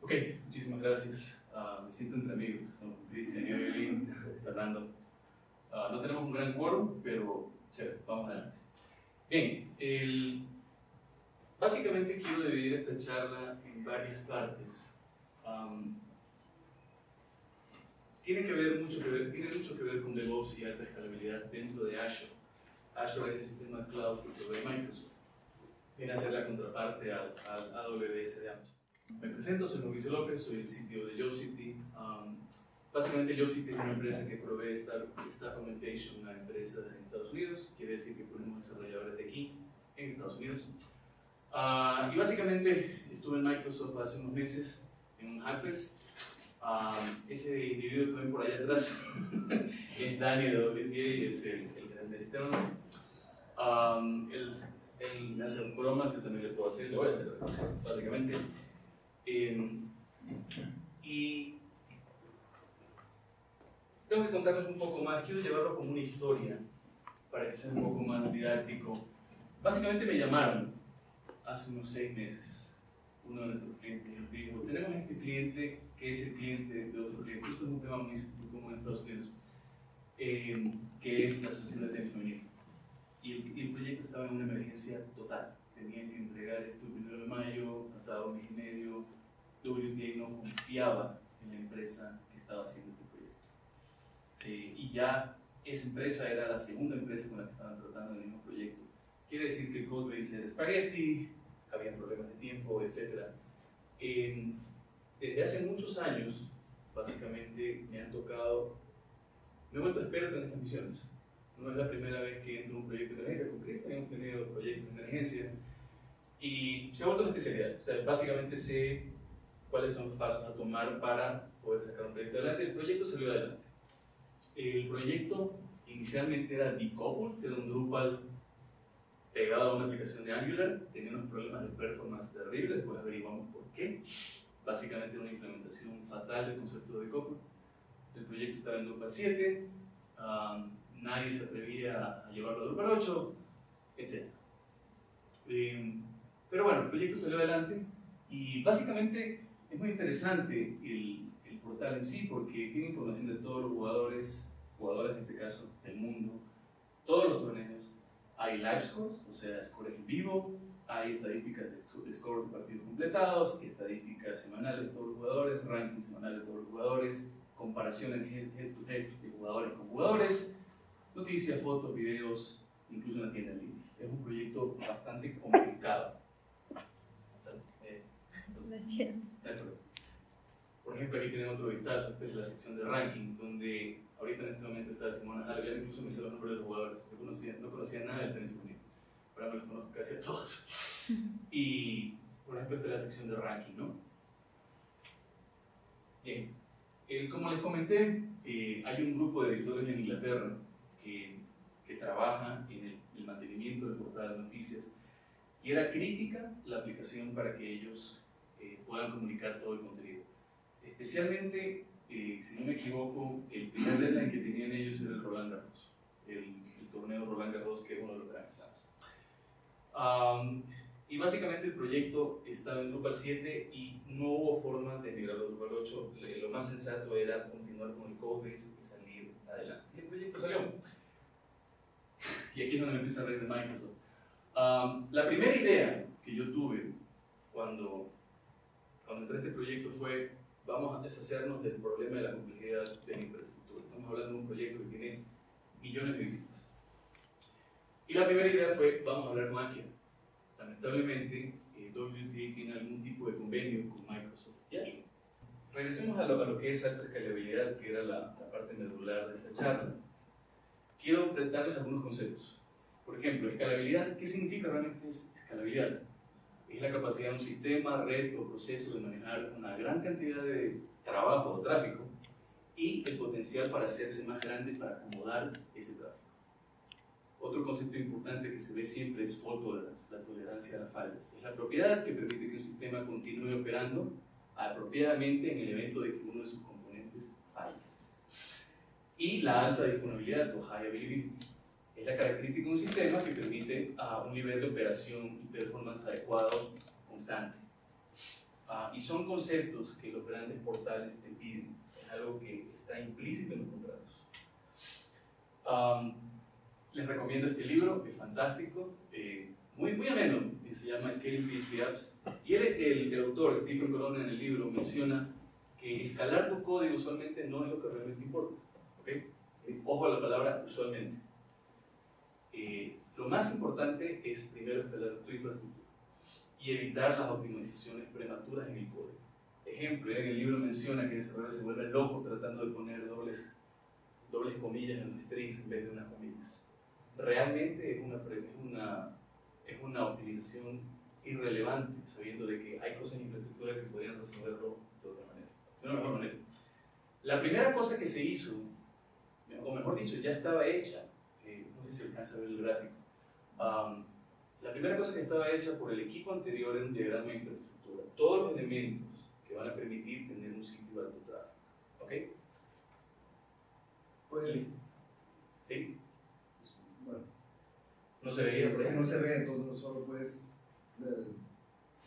Ok, muchísimas gracias. Uh, me siento entre amigos, ¿no? Cristian, Evelyn, Fernando. Uh, no tenemos un gran quórum, pero chévere, vamos adelante. Bien, el, básicamente quiero dividir esta charla en varias partes. Um, tiene, que ver mucho que ver, tiene mucho que ver con DevOps y alta escalabilidad dentro de Azure. Azure es el sistema cloud que provee Microsoft. Viene a ser la contraparte al, al AWS de Amazon. Me presento, soy Mauricio López, soy el sitio de JobCity. Um, básicamente JobCity es una empresa que provee staff, staff augmentation a empresas en Estados Unidos, quiere decir que ponemos desarrolladores de aquí en Estados Unidos. Uh, y básicamente estuve en Microsoft hace unos meses en un Hackfest. Um, ese individuo que ven por allá atrás es Dani de WTA, es el, el de sistemas. Um, él, él, hace bromas, yo también le puedo hacer, le voy a hacer básicamente. Eh, y tengo que contarles un poco más, quiero llevarlo como una historia para que sea un poco más didáctico. Básicamente me llamaron hace unos seis meses uno de nuestros clientes y nos dijo, tenemos este cliente que es el cliente de otro cliente, esto es un tema muy, común en Estados Unidos, eh, que es la Asociación de Femenino. Y el, y el proyecto estaba en una emergencia total tenían que entregar esto el primero de mayo, faltaba un mes y medio, WTA no confiaba en la empresa que estaba haciendo este proyecto. Eh, y ya esa empresa era la segunda empresa con la que estaban tratando el mismo proyecto. Quiere decir que el codebase era espagueti, había problemas de tiempo, etc. Eh, desde hace muchos años, básicamente, me han tocado, me he vuelto experto en estas misiones. No es la primera vez que entro en un proyecto de emergencia. Con Cristian hemos tenido proyectos de emergencia y se ha vuelto una especialidad. O sea, básicamente sé cuáles son los pasos a tomar para poder sacar un proyecto adelante. El proyecto salió adelante. El proyecto inicialmente era decoupled, era un Drupal pegado a una aplicación de Angular, tenía unos problemas de performance terribles, después averiguamos por qué. Básicamente una implementación fatal del concepto de decoupled. El proyecto estaba en Drupal 7, um, nadie se atrevía a llevarlo a Drupal 8, etc. Pero bueno, el proyecto salió adelante y básicamente es muy interesante el, el, portal en sí porque tiene información de todos los jugadores, jugadores en este caso del mundo, todos los torneos. Hay live scores, o sea, scores en vivo, hay estadísticas de, scores de partidos completados, estadísticas semanales de todos los jugadores, ranking semanal de todos los jugadores, comparaciones head to head de jugadores con jugadores, noticias, fotos, videos, incluso una tienda en línea. Es un proyecto bastante complicado. Por ejemplo, aquí tenemos otro vistazo, esta es la sección de ranking, donde ahorita en este momento está Simona Halep, incluso me sé los nombres de los jugadores, yo conocía, no conocía nada del tenis femenino, ahora me los conozco casi a todos. Y, por ejemplo, esta es la sección de ranking, ¿no? Bien, como les comenté, eh, hay un grupo de editores en Inglaterra que, que trabaja en el, el mantenimiento del portal de noticias y era crítica la aplicación para que ellos eh, puedan comunicar todo el contenido. Especialmente, eh, si no me equivoco, el primer deadline que tenían ellos era el Roland Garros, el, torneo Roland Garros, que es uno de los grandes Slams. y básicamente el proyecto estaba en Drupal 7 y no hubo forma de migrarlo a Drupal 8. Lo más sensato era continuar con el codebase y salir adelante. Proyecto salió. Y aquí es donde me empieza a reír de Microsoft. la primera idea que yo tuve cuando entré a este proyecto fue, vamos a deshacernos del problema de la complejidad de la infraestructura. Estamos hablando de un proyecto que tiene millones de visitas. Y la primera idea fue, vamos a hablar máquina. Lamentablemente, eh, WTA tiene algún tipo de convenio con Microsoft y. Regresemos a lo, a lo que es alta escalabilidad, que era la, la parte medular de esta charla. Quiero darles algunos conceptos. Por ejemplo, escalabilidad, ¿qué significa realmente escalabilidad? es la capacidad de un sistema, red o proceso de manejar una gran cantidad de trabajo o tráfico y el potencial para hacerse más grande para acomodar ese tráfico. Otro concepto importante que se ve siempre es fault tolerance, la tolerancia a las fallas. Es la propiedad que permite que un sistema continúe operando apropiadamente en el evento de que uno de sus componentes falle. Y la alta disponibilidad o high availability es la característica de un sistema que permite a un nivel de operación y performance adecuado con instante. Ah, y son conceptos que los grandes portales te piden, es algo que está implícito en los contratos. les recomiendo este libro, es fantástico, eh, muy, muy ameno, se llama Scaling PHP Apps. Y el, el, autor, Stephen Colon, en el libro menciona que escalar tu código usualmente no es lo que realmente importa. ¿okay? Eh, ojo a la palabra usualmente. Eh, lo más importante es primero escalar tu infraestructura y evitar las optimizaciones prematuras en el código. Ejemplo, en el libro menciona que el desarrollador se vuelve loco tratando de poner dobles, dobles comillas en los strings en vez de unas comillas. Realmente es una, es una, es una optimización irrelevante, sabiendo de que hay cosas en infraestructura que podrían resolverlo de otra manera, de una mejor manera. La primera cosa que se hizo, o mejor dicho, ya estaba hecha, eh, no sé si alcanza a ver el gráfico, la primera cosa que estaba hecha por el equipo anterior era un diagrama de infraestructura. Todos los elementos que van a permitir tener un sitio de alto tráfico. ¿Ok? Pues, ¿Sí? Bueno. No se veía, por No se ve, entonces solo puedes eh,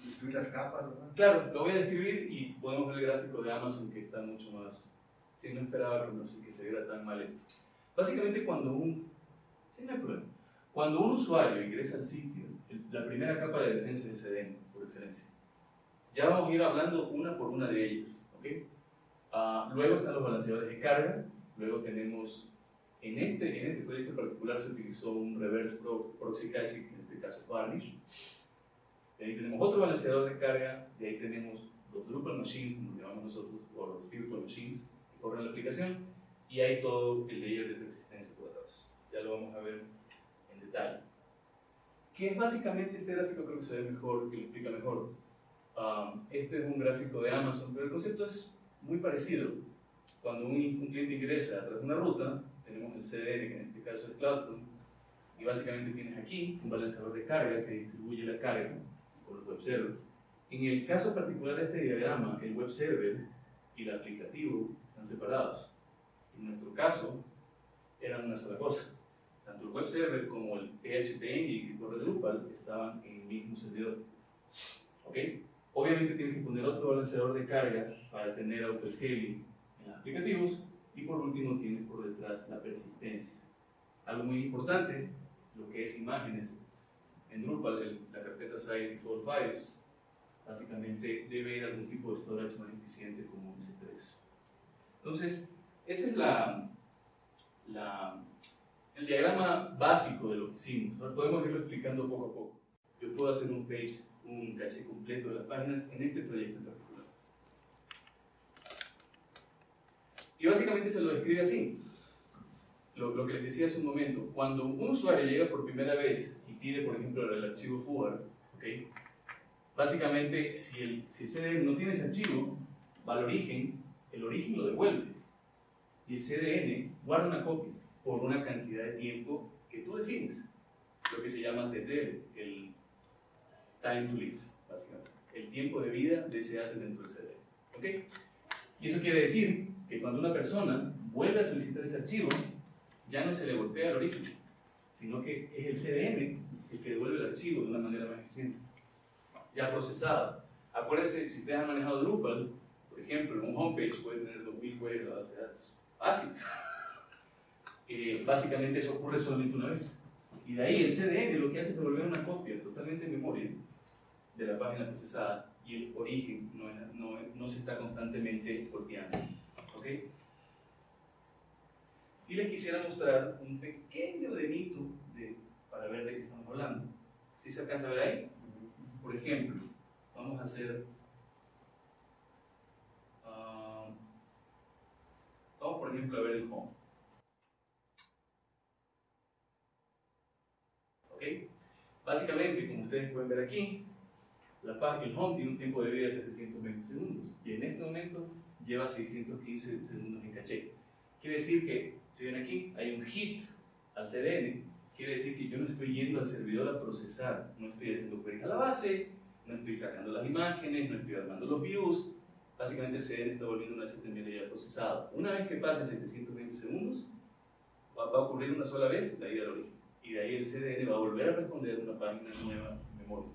describir las capas, ¿verdad? Claro, lo voy a describir y podemos ver el gráfico de Amazon que está mucho más... Sí, no esperaba que, no sé, que se viera tan mal esto. Básicamente cuando un... Sí, no hay problema. Cuando un usuario ingresa al sitio, la primera capa de defensa es CDN, por excelencia. Ya vamos a ir hablando una por una de ellas. ¿okay? Uh, luego están los balanceadores de carga. Luego tenemos, en este, en este proyecto en particular se utilizó un reverse proxy caching, en este caso Varnish. De ahí tenemos otro balanceador de carga. De ahí tenemos los Drupal Machines, como llamamos nosotros, o los Virtual Machines, que corren la aplicación. Y hay todo el layer de resistencia por atrás. Ya lo vamos a ver detalle. ¿Qué es básicamente este gráfico? Creo que se ve mejor, que lo explica mejor. Um, este es un gráfico de Amazon, pero el concepto es muy parecido. Cuando un, un cliente ingresa a través de una ruta, tenemos el CDN, que en este caso es CloudFront, y básicamente tienes aquí un balanceador de carga que distribuye la carga por los web servers. En el caso particular de este diagrama, el web server y el aplicativo están separados. En nuestro caso, eran una sola cosa tanto el web server como el PHP que corre Drupal estaban en el mismo servidor. ¿Ok? Obviamente tienes que poner otro balanceador de carga para tener auto-scaling en los aplicativos y por último tienes por detrás la persistencia. Algo muy importante, lo que es imágenes. En Drupal, la carpeta site default files básicamente debe ir a algún tipo de storage más eficiente como un S3. Entonces, esa es la, la el diagrama básico de lo que hicimos. Podemos irlo explicando poco a poco. Yo puedo hacer un page, un caché completo de las páginas en este proyecto en particular. Y básicamente se lo describe así. Lo, que les decía hace un momento. Cuando un usuario llega por primera vez y pide, por ejemplo, el archivo FUAR, ¿okay? básicamente, si el, si el CDN no tiene ese archivo, va al origen, el origen lo devuelve. Y el CDN guarda una copia por una cantidad de tiempo que tú defines, lo que se llama TTL, el time to live, básicamente, el tiempo de vida de ese asset dentro del CD. ¿Ok? Y eso quiere decir que cuando una persona vuelve a solicitar ese archivo, ya no se le golpea al origen, sino que es el CDN el que devuelve el archivo de una manera más eficiente, ya procesado. Acuérdense, si ustedes han manejado Drupal, por ejemplo, un homepage puede tener 2000 queries de base de datos. Fácil. Eh, básicamente eso ocurre solamente una vez. Y de ahí el CDN lo que hace es devolver una copia totalmente en memoria de la página procesada y el origen no, no, no se está constantemente copiando. ¿Ok? Y les quisiera mostrar un pequeño demito de, para ver de qué estamos hablando. ¿Sí se alcanza a ver ahí? Por ejemplo, vamos a hacer... Uh, vamos por ejemplo a ver el home. Básicamente, como ustedes pueden ver aquí, el home tiene un tiempo de vida de 720 segundos y en este momento lleva 615 segundos en caché. Quiere decir que, si ven aquí, hay un hit al CDN, quiere decir que yo no estoy yendo al servidor a procesar, no estoy haciendo queries a la base, no estoy sacando las imágenes, no estoy armando los views, básicamente el CDN está volviendo un HTML ya procesado. Una vez que pasen 720 segundos, va, a ocurrir una sola vez la ida al origen y de ahí el CDN va a volver a responder una página nueva en memoria.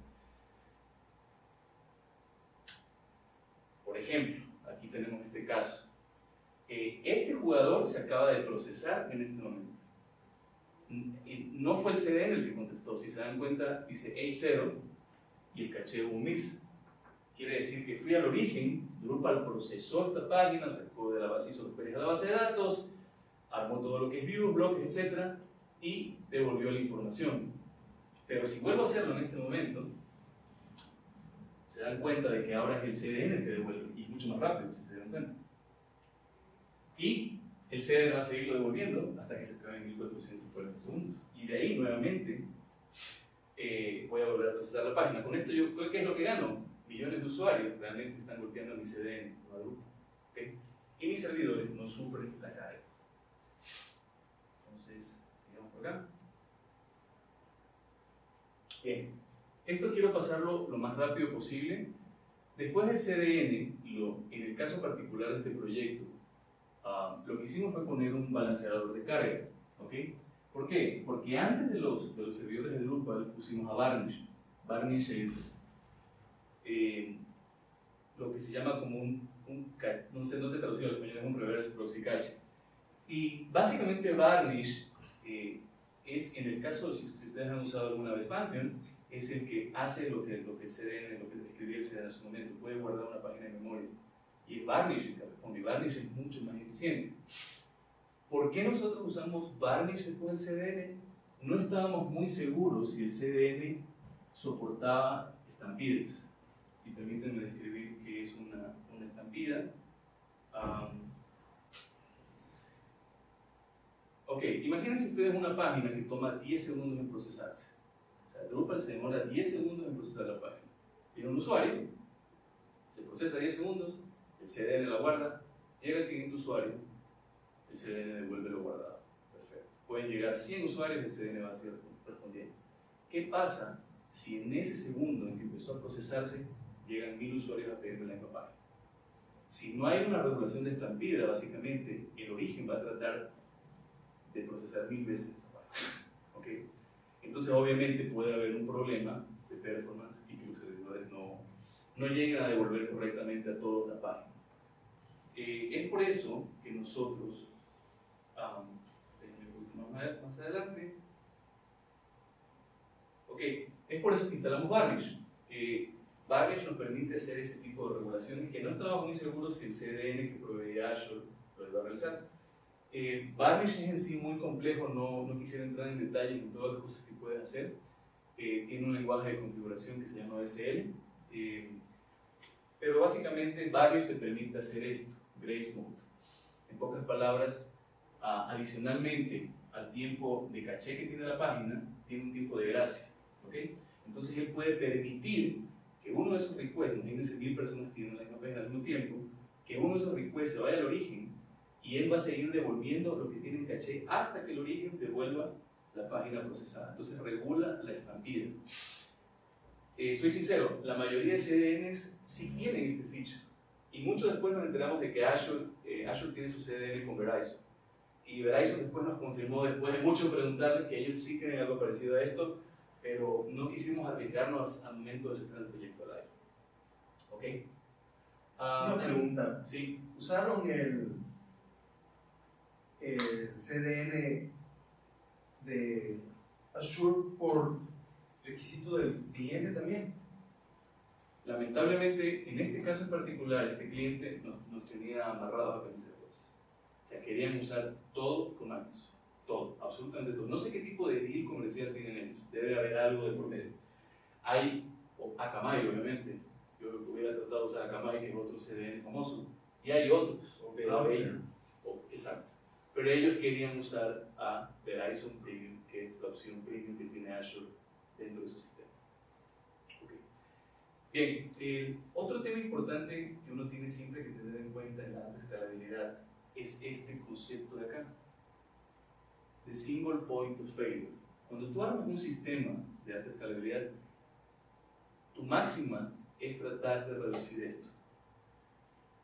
Por ejemplo, tenemos este caso. Eh, este jugador se acaba de procesar en este momento. No fue el CDN el que contestó, si se dan cuenta, dice A0 y el caché un miss. Quiere decir que fui al origen, Drupal procesó esta página, sacó de la base, hizo los de la base de datos, armó todo lo que es views, bloques, etc. y devolvió la información. Pero si vuelvo a hacerlo en este momento, se dan cuenta de que ahora es el CDN el que devuelve, y mucho más rápido, si se dan cuenta. Y el CDN va a seguirlo devolviendo hasta que se acabe en 1440 segundos. Y de ahí, nuevamente, eh, voy a volver a procesar la página. Con esto, yo, ¿qué es lo que gano? Millones de usuarios realmente están golpeando mi CDN. Y mis servidores no sufren la carga. Entonces, sigamos por acá. Bien, esto quiero pasarlo lo más rápido posible. Después del CDN, lo, en el caso particular de este proyecto, ah, lo que hicimos fue poner un balanceador de carga. ¿ok? ¿Por qué? Porque antes de los, de los servidores de Drupal pusimos a Varnish. Varnish es eh, lo que se llama como un, un no, sé, no sé traducido al español, es un reverse proxy cache. Y básicamente Varnish eh, es, en el caso, si, ustedes han usado alguna vez Pantheon, es el que hace lo que, lo que el CDN, lo que escribía el CDN en su momento, puede guardar una página de memoria. Y es Varnish el que responde, Varnish es mucho más eficiente. ¿Por qué nosotros usamos Varnish después del CDN? No estábamos muy seguros si el CDN soportaba estampidas. Y permítanme describir qué es una, una estampida. ok, imagínense ustedes una página que toma 10 segundos en procesarse. Sea, Drupal se demora 10 segundos en procesar la página. Tiene un usuario, se procesa 10 segundos, el CDN la guarda, llega el siguiente usuario, el CDN devuelve lo guardado. Perfecto. Pueden llegar 100 usuarios, el CDN va a seguir respondiendo. ¿Qué pasa si en ese segundo en que empezó a procesarse llegan 1000 usuarios a pedirme la misma página? Si no hay una regulación de estampida, básicamente, el origen va a tratar de procesar mil veces esa página. ¿Okay? Entonces, obviamente, puede haber un problema de performance y que los servidores no, no lleguen a devolver correctamente a toda la página. Eh, es por eso que nosotros más, adelante. Ok, es por eso que instalamos Varnish. Eh, Varnish nos permite hacer ese tipo de regulaciones que no estábamos muy seguros si el CDN que proveía Azure lo iba a realizar. Eh, es en sí muy complejo, no, no, quisiera entrar en detalles en todas las cosas que puedes hacer. Eh, tiene un lenguaje de configuración que se llama SL. Eh, pero básicamente Varnish te permite hacer esto, Grace Mode. En pocas palabras, adicionalmente al tiempo de caché que tiene la página, tiene un tiempo de gracia. ¿okay? Entonces él puede permitir que uno de esos requests, imagínense mil personas tienen la página al mismo tiempo, que uno de esos requests se vaya al origen y él va a seguir devolviendo lo que tiene en caché hasta que el origen devuelva la página procesada. Entonces regula la estampida. Eh, soy sincero, la mayoría de CDNs sí tienen este feature. Y mucho después nos enteramos de que Azure, eh, Azure tiene su CDN con Verizon y Verizon después nos confirmó, después de mucho preguntarles, que ellos sí tienen algo parecido a esto, pero no quisimos arriesgarnos al momento de sacar el proyecto al aire. ¿Ok? Una ah, pregunta. Sí. ¿Usaron el, el CDN de Azure por requisito del cliente también? Lamentablemente, en este caso en particular, este cliente nos, nos tenía amarrados a pensar. O sea, querían usar todo con Magnus. Todo, absolutamente todo. No sé qué tipo de deal comercial tienen ellos. Debe haber algo de por medio. Hay Akamai, obviamente. Yo hubiera tratado de usar Akamai, que es otro CDN famoso. Y hay otros. Pero ellos, exacto. Pero ellos querían usar a Verizon Premium, que es la opción premium que tiene Azure dentro de su sistema. Bien, el otro tema importante que uno tiene siempre que tener en cuenta es la escalabilidad es este concepto de acá, de single point of failure. Cuando tú armas un sistema de alta escalabilidad, tu máxima es tratar de reducir esto.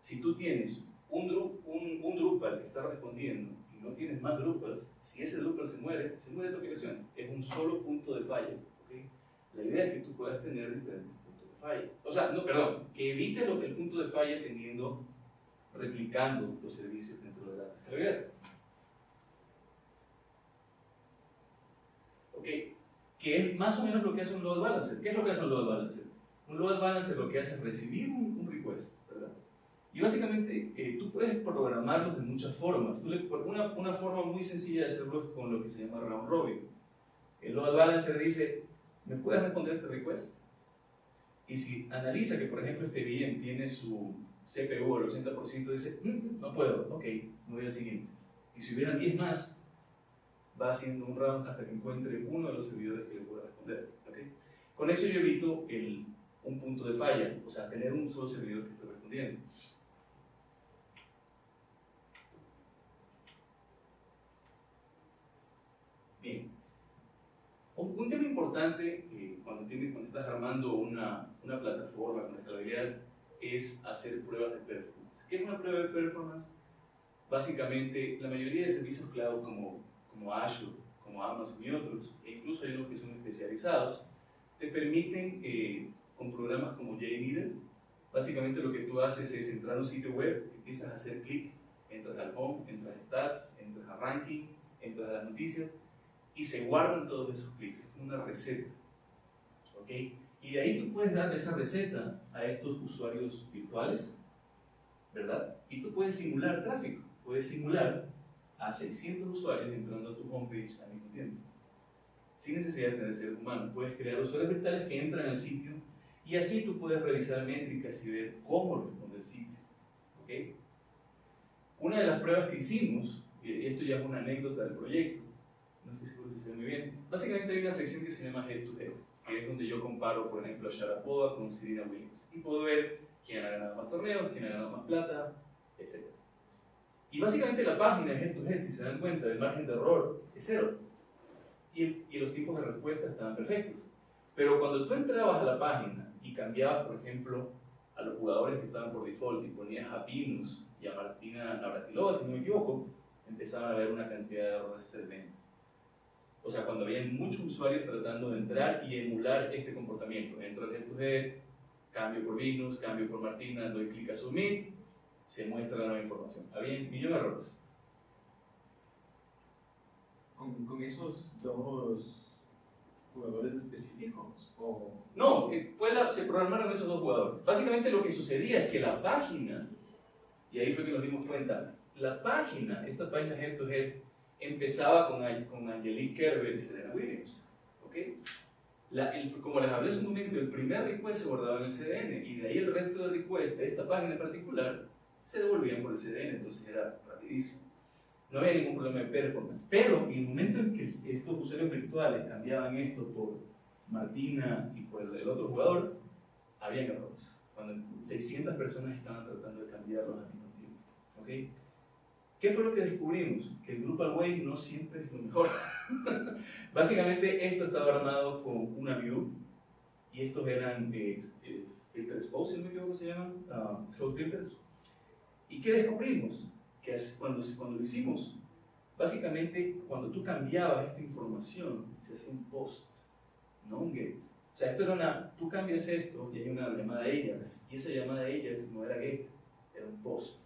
Si tú tienes un, un, un Drupal que está respondiendo no tienes más Drupals, si ese Drupal se muere, se muere tu aplicación. Es un solo punto de falla. La idea es que tú puedas tener diferentes puntos de falla. O sea, no, perdón, que evite lo, el punto de falla teniendo, replicando los servicios dentro de la descarga. Ok, que es más o menos lo que hace un load balancer. ¿Qué es lo que hace un load balancer? Un load balancer lo que hace es recibir un, un. Y básicamente eh, tú puedes programarlos de muchas formas. una, una forma muy sencilla de hacerlo es con lo que se llama round robin. El load balancer dice, ¿me puedes responder este request? Y si analiza que, por ejemplo, este bien tiene su CPU al 80%, dice, mm, no puedo, ok, me voy al siguiente. Y si hubieran 10 más, va haciendo un round hasta que encuentre uno de los servidores que le pueda responder. ¿okay? Con eso yo evito el, un punto de falla, o sea, tener un solo servidor que esté respondiendo. Bien. Un, tema importante eh, cuando, estás armando una, plataforma con escalabilidad es hacer pruebas de performance. ¿Qué es una prueba de performance? Básicamente, la mayoría de servicios cloud como como Azure, como Amazon y otros, e incluso hay unos que son especializados, te permiten, eh, con programas como JMeter, básicamente lo que tú haces es entrar a un sitio web, empiezas a hacer clic, entras al home, entras a stats, entras a ranking, entras a las noticias, y se guardan todos esos clics, es una receta. ¿ok? Y de ahí tú puedes darle esa receta a estos usuarios virtuales, ¿verdad? Y tú puedes simular tráfico, puedes simular a 600 usuarios entrando a tu homepage al mismo tiempo. Sin necesidad de tener ser humano. Puedes crear usuarios virtuales que entran al sitio y así tú puedes revisar métricas y ver cómo responde el sitio. ¿Okay? Una de las pruebas que hicimos, esto ya es una anécdota del proyecto, no estoy seguro si se ve muy bien, básicamente hay una sección que se llama Head to Head, que es donde yo comparo, por ejemplo, a Sharapova con Serena Williams y puedo ver quién ha ganado más torneos, quién ha ganado más plata, etc. Y básicamente la página de Head to Head, si se dan cuenta, el margen de error es cero. Y, los tiempos de respuesta estaban perfectos. Pero cuando tú entrabas a la página y cambiabas, por ejemplo, a los jugadores que estaban por default y ponías a Pinus y a Martina Navratilova, si no me equivoco, empezaban a haber una cantidad de errores tremenda. O sea, cuando había muchos usuarios tratando de entrar y emular este comportamiento. Entro al head to head, cambio por Venus, cambio por Martina, doy clic a Submit, se muestra la nueva información. Había un millón de errores. ¿Con, con esos dos jugadores específicos? O... No, eh, fue la, se programaron esos dos jugadores. Básicamente lo que sucedía es que la página, y ahí fue que nos dimos cuenta, la página, esta página Head to Head, empezaba con, con Angelique Kerber y Serena Williams. ¿okay? La, el, como les hablé hace un momento, el primer request se guardaba en el CDN y de ahí el resto de requests de esta página en particular se devolvían por el CDN, entonces era rapidísimo. No había ningún problema de performance. Pero en el momento en que estos usuarios virtuales cambiaban esto por Martina y por el, otro jugador, había errores. Cuando 600 personas estaban tratando de cambiarlos al mismo tiempo. ¿Okay? ¿Qué fue lo que descubrimos? Que el Drupal Way no siempre es lo mejor. Básicamente esto estaba armado con una view y estos eran eh, eh, filters post, no me equivoco se llaman, uh, filters, ¿Y qué descubrimos? Que cuando, cuando lo hicimos, básicamente cuando tú cambiabas esta información, se hacía un post, no un get. O sea, esto era una, tú cambias esto y hay una llamada Ajax, y esa llamada Ajax no era get, era un post.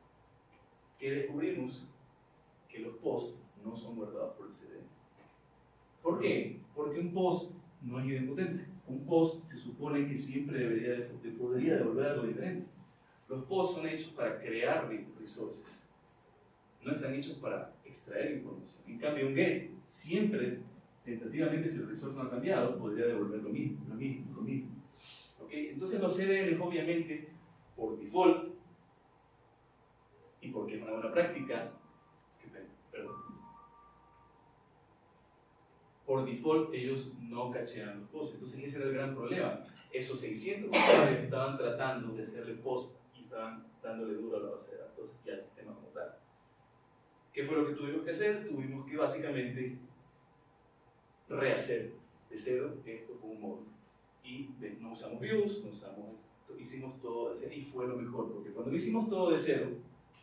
¿Qué descubrimos? Que los posts no son guardados por el CD. ¿Por qué? Porque un post no es idempotente. Un post se supone que siempre debería de, podría devolver algo diferente. Los posts son hechos para crear resources, no están hechos para extraer información. En cambio, un get siempre, tentativamente, si el resource no ha cambiado, podría devolver lo mismo, lo mismo, lo mismo. ¿Okay? Entonces los CDN, obviamente, por default, y porque es una buena práctica, perdón, por default ellos no cachean los posts. Entonces ese era el gran problema. Esos 600 usuarios estaban tratando de hacerle post estaban dándole duro a la base de datos y al sistema como tal. ¿Qué fue lo que tuvimos que hacer? Tuvimos que básicamente rehacer de cero esto con un módulo. Y no usamos views, no usamos esto, hicimos todo de cero y fue lo mejor, porque cuando lo hicimos todo de cero,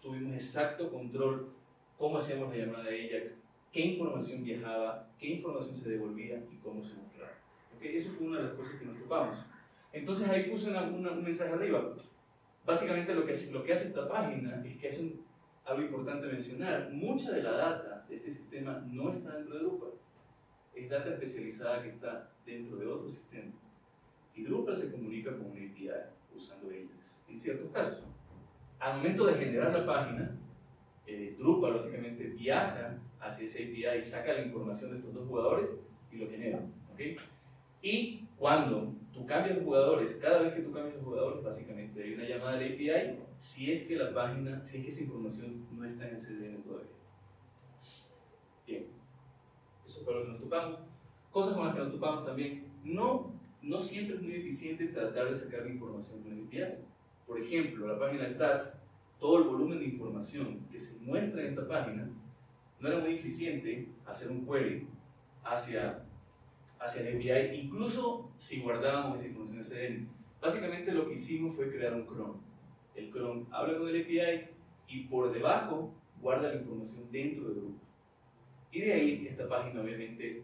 tuvimos exacto control cómo hacíamos la llamada de Ajax, qué información viajaba, qué información se devolvía y cómo se mostraba. ¿Okay? Eso fue una de las cosas que nos topamos. Entonces ahí puse una, un mensaje arriba. Básicamente lo que, hace, lo que hace esta página es que es algo importante mencionar. Mucha de la data de este sistema no está dentro de Drupal. Es data especializada que está dentro de otro sistema. Y Drupal se comunica con una API usando ellas, en ciertos casos. Al momento de generar la página, eh, Drupal básicamente viaja hacia esa API y saca la información de estos dos jugadores y lo genera. ¿okay? Y cuando tú cambias jugadores, cada vez que tú cambias jugadores, básicamente hay una llamada de API si es que la página, si es que esa información no está en el CDN todavía. Bien, eso es para lo que nos topamos. Cosas con las que nos topamos también. No, no siempre es muy eficiente tratar de sacar la información con el API. Por ejemplo, la página Stats, todo el volumen de información que se muestra en esta página, no era muy eficiente hacer un query hacia hacia el API, incluso si guardábamos esa información en. Básicamente lo que hicimos fue crear un cron. El cron habla con el API y por debajo guarda la información dentro del grupo. Y de ahí esta página obviamente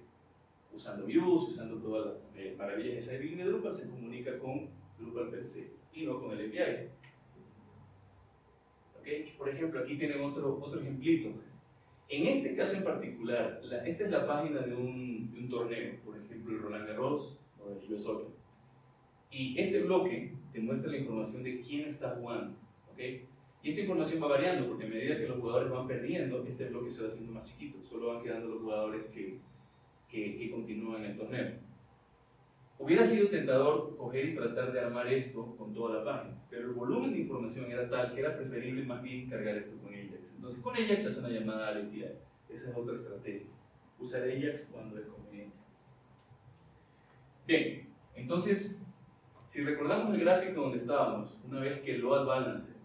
usando views, usando todas las eh, maravillas de esa de Drupal, se comunica con Drupal per se y no con el API. ¿Okay? Por ejemplo, aquí tienen otro, otro ejemplito. En este caso en particular, esta es la página de un, de un torneo, por ejemplo el Roland Garros o el US Open. Y este bloque te muestra la información de quién está jugando. ¿okay? Y esta información va variando porque a medida que los jugadores van perdiendo, este bloque se va haciendo más chiquito. Solo van quedando los jugadores que, que, que continúan el torneo. Hubiera sido tentador coger y tratar de armar esto con toda la página, pero el volumen de información era tal que era preferible más bien cargar esto con Ajax. Entonces con Ajax hace una llamada a la entidad. Esa es otra estrategia. Usar Ajax cuando es conveniente. Bien, entonces, si recordamos el gráfico donde estábamos, una vez que el load balancer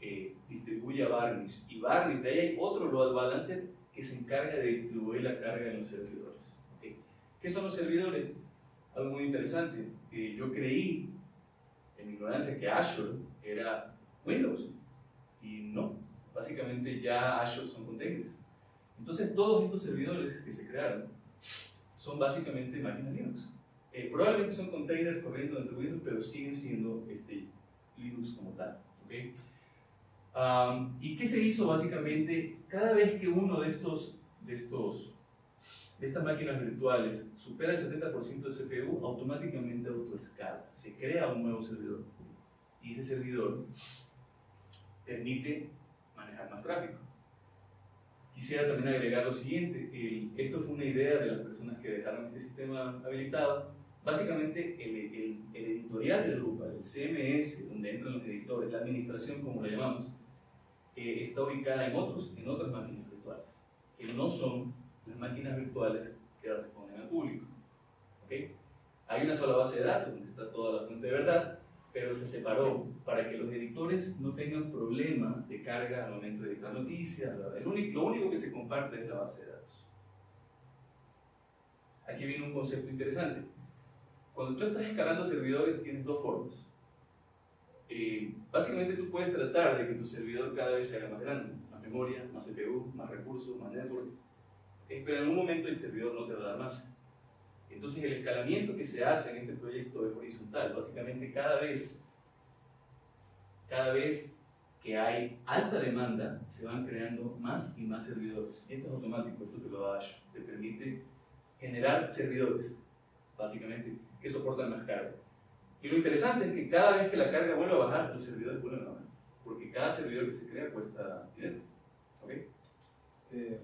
eh, distribuye a Varnish, y Varnish, de ahí hay otro load balancer que se encarga de distribuir la carga en los servidores. ¿Qué son los servidores? Algo muy interesante. Eh, yo creí, en mi ignorancia, que Azure era Windows, y no. Básicamente ya Azure son containers. Entonces todos estos servidores que se crearon son básicamente máquinas Linux. Eh, probablemente son containers corriendo dentro de Windows, pero siguen siendo este, Linux como tal. ¿okay? ¿Y qué se hizo básicamente? Cada vez que uno de estos, de estos de estas máquinas virtuales supera el 70% de CPU, automáticamente autoescala. Se crea un nuevo servidor. Y ese servidor permite manejar más tráfico. Quisiera también agregar lo siguiente, esto fue una idea de las personas que dejaron este sistema habilitado. Básicamente el, el, editorial de Drupal, el CMS, donde entran los editores, la administración como la llamamos, eh, está ubicada en, otros, en otras máquinas virtuales, que no son las máquinas virtuales que responden al público. ¿okay? Hay una sola base de datos donde está toda la fuente de verdad, pero se separó para que los editores no tengan problema de carga al momento de editar noticias. lo único que se comparte es la base de datos. Aquí viene un concepto interesante. Cuando tú estás escalando servidores tienes dos formas. Eh, básicamente tú puedes tratar de que tu servidor cada vez se haga más grande, más memoria, más CPU, más recursos, más network, pero en algún momento el servidor no te va a dar más. Entonces el escalamiento que se hace en este proyecto es horizontal. Básicamente cada vez, cada vez que hay alta demanda, se van creando más y más servidores. Esto es automático, esto te lo da Azure. Te permite generar servidores, básicamente, que soportan más carga. Y lo interesante es que cada vez que la carga vuelve a bajar, los servidores vuelven a bajar. Porque cada servidor que se crea cuesta dinero. ¿Ok? Eh.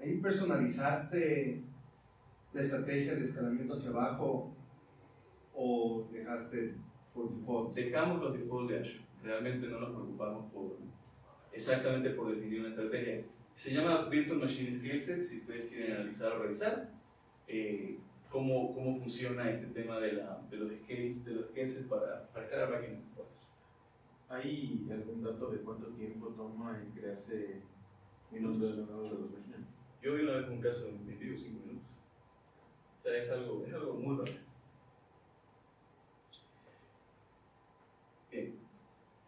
Ahí personalizaste la estrategia de escalamiento hacia abajo o dejaste por default? Dejamos los default de Azure. Realmente no nos preocupamos por exactamente por definir una estrategia. Se llama Virtual Machine Skillset, si ustedes quieren analizar o revisar eh, cómo, cómo funciona este tema de, la, de los scales, de los para, para crear máquinas ¿Hay algún dato de cuánto tiempo toma en crearse minutos de los máquinas? Yo vi una vez un caso en vivo 5 minutos. O sea, es algo, es algo muy. Bien.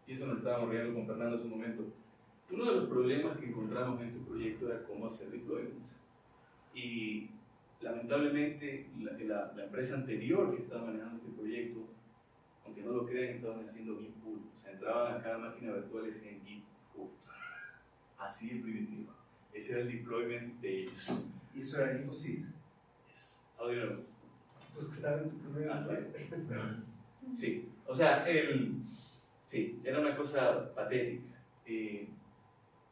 Y eso nos estábamos riendo con Fernando hace un momento. Uno de los problemas que encontramos en este proyecto era cómo hacer deployments. Y lamentablemente la, empresa anterior que estaba manejando este proyecto, aunque no lo crean, estaban haciendo Git pull. O sea, entraban a cada máquina virtual y decían Git pull. Así de primitivo. Ese era el deployment de ellos. ¿Y eso era Infosys? Yes. Audio. Pues que estaba en tu primer Ah, Sí, o sea, el, sí, era una cosa patética. Eh,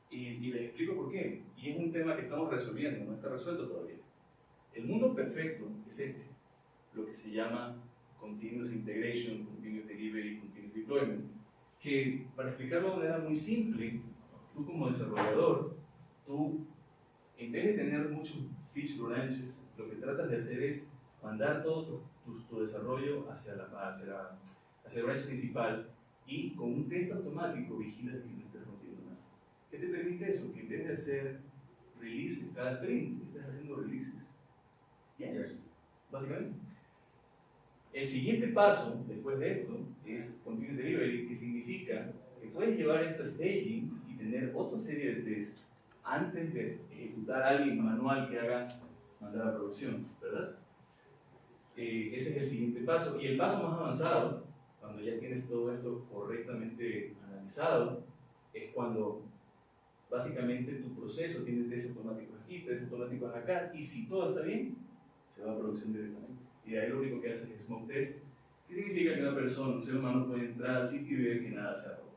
y, y, les explico por qué. Y es un tema que estamos resolviendo, no está resuelto todavía. El mundo perfecto es este, lo que se llama Continuous Integration, Continuous Delivery, Continuous Deployment, que para explicarlo de manera muy simple, tú como desarrollador, tú en vez de tener muchos feature branches, lo que tratas de hacer es mandar todo tu, tu, desarrollo hacia, la, hacia, la, hacia el branch principal y con un test automático vigilas que no estés rompiendo nada. ¿Qué te permite eso? Que en vez de hacer releases cada sprint, estés haciendo releases diarios, básicamente. El siguiente paso, después de esto, es Continuous Delivery, que significa que puedes llevar esto a staging y tener otra serie de tests antes de ejecutar a alguien manual que haga mandar a producción, ¿verdad? Eh, ese es el siguiente paso. Y el paso más avanzado, cuando ya tienes todo esto correctamente analizado, es cuando básicamente tu proceso tiene test automáticos aquí, test automáticos acá, y si todo está bien, se va a producción directamente. Y ahí lo único que hace es smoke test, que significa que una persona, un ser humano, puede entrar al sitio y ver que nada se ha roto.